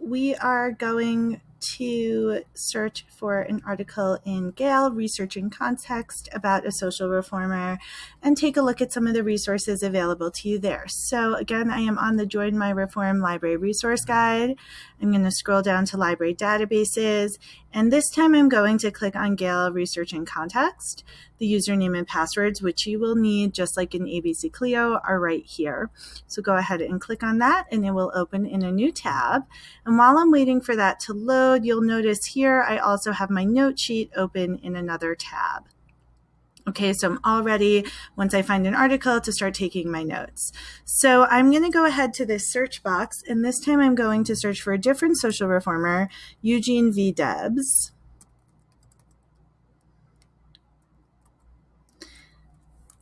We are going to search for an article in Gale, Research in Context, about a social reformer, and take a look at some of the resources available to you there. So again, I am on the Join My Reform Library Resource Guide. I'm going to scroll down to Library Databases, and this time I'm going to click on Gale Research in Context. The username and passwords, which you will need just like in ABC Clio, are right here. So go ahead and click on that and it will open in a new tab. And while I'm waiting for that to load, you'll notice here I also have my note sheet open in another tab. Okay, so I'm all ready once I find an article to start taking my notes. So I'm going to go ahead to this search box, and this time I'm going to search for a different social reformer, Eugene V. Debs.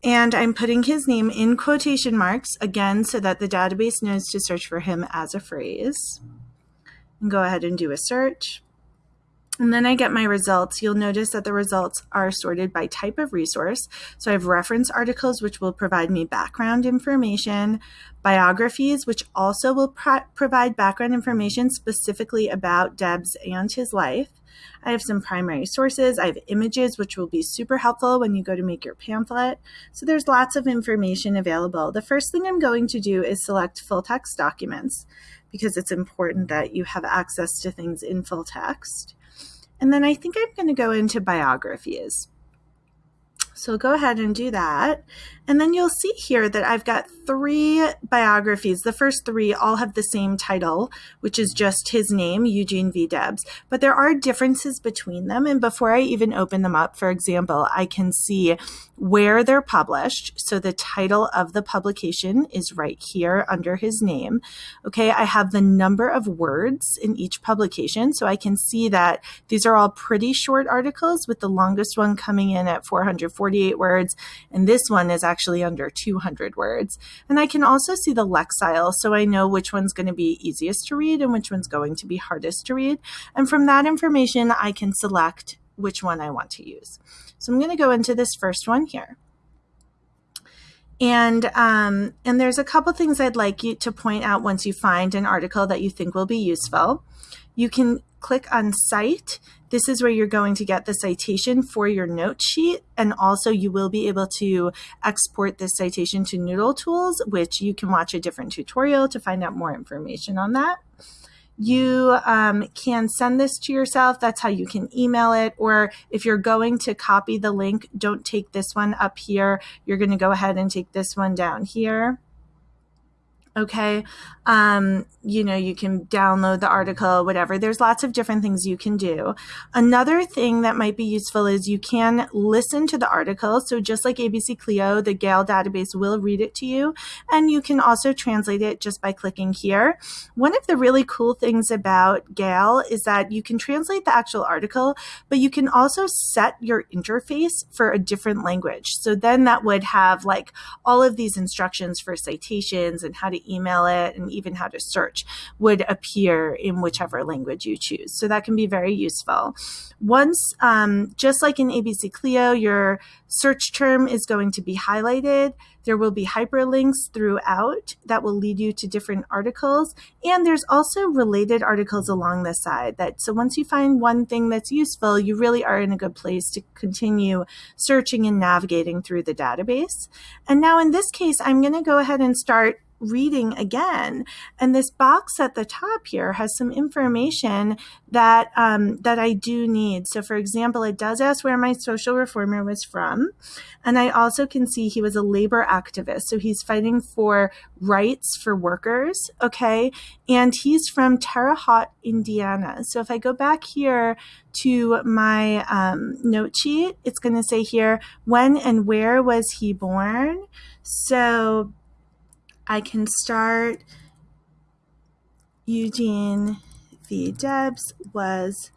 And I'm putting his name in quotation marks, again, so that the database knows to search for him as a phrase. And go ahead and do a search. And then I get my results. You'll notice that the results are sorted by type of resource. So I have reference articles, which will provide me background information, biographies, which also will pro provide background information specifically about Debs and his life. I have some primary sources. I have images, which will be super helpful when you go to make your pamphlet. So there's lots of information available. The first thing I'm going to do is select full text documents because it's important that you have access to things in full text. And then I think I'm going to go into biographies. So go ahead and do that. And then you'll see here that I've got three biographies. The first three all have the same title, which is just his name, Eugene V. Debs. But there are differences between them. And before I even open them up, for example, I can see where they're published. So the title of the publication is right here under his name. Okay, I have the number of words in each publication. So I can see that these are all pretty short articles with the longest one coming in at 448 words. And this one is actually under 200 words. And I can also see the lexile, so I know which one's going to be easiest to read and which one's going to be hardest to read. And from that information, I can select which one I want to use. So I'm going to go into this first one here. And, um, and there's a couple things I'd like you to point out once you find an article that you think will be useful. You can click on Cite. This is where you're going to get the citation for your note sheet. And also you will be able to export this citation to Noodle Tools, which you can watch a different tutorial to find out more information on that. You um, can send this to yourself. That's how you can email it. Or if you're going to copy the link, don't take this one up here. You're going to go ahead and take this one down here okay? Um, you know you can download the article whatever. There's lots of different things you can do. Another thing that might be useful is you can listen to the article. So just like abc clio the gale database will read it to you. And you can also translate it just by clicking here. One of the really cool things about gale is that you can translate the actual article but you can also set your interface for a different language. So then that would have like all of these instructions for citations and how to email it, and even how to search would appear in whichever language you choose. So that can be very useful. Once, um, just like in ABC Clio, your search term is going to be highlighted. There will be hyperlinks throughout that will lead you to different articles. And there's also related articles along the side that, so once you find one thing that's useful, you really are in a good place to continue searching and navigating through the database. And now in this case, I'm going to go ahead and start reading again. And this box at the top here has some information that um, that I do need. So for example, it does ask where my social reformer was from. And I also can see he was a labor activist. So he's fighting for rights for workers. Okay. And he's from Terre Haute, Indiana. So if I go back here to my um, note sheet, it's going to say here, when and where was he born? So I can start Eugene V. Debs was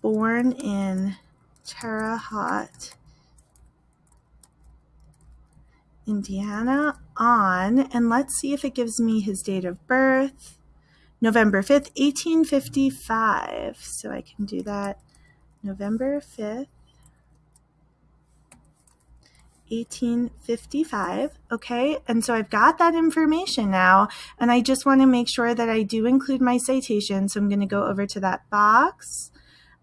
born in Terre Haute, Indiana on, and let's see if it gives me his date of birth, November 5th, 1855. So I can do that November 5th, 1855. Okay, and so I've got that information now, and I just want to make sure that I do include my citation. So I'm going to go over to that box.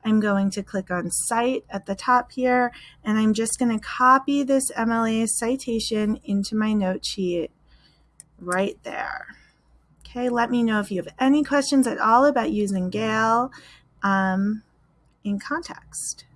I'm going to click on Cite at the top here, and I'm just going to copy this MLA citation into my note sheet right there. Okay, let me know if you have any questions at all about using Gale um, in context.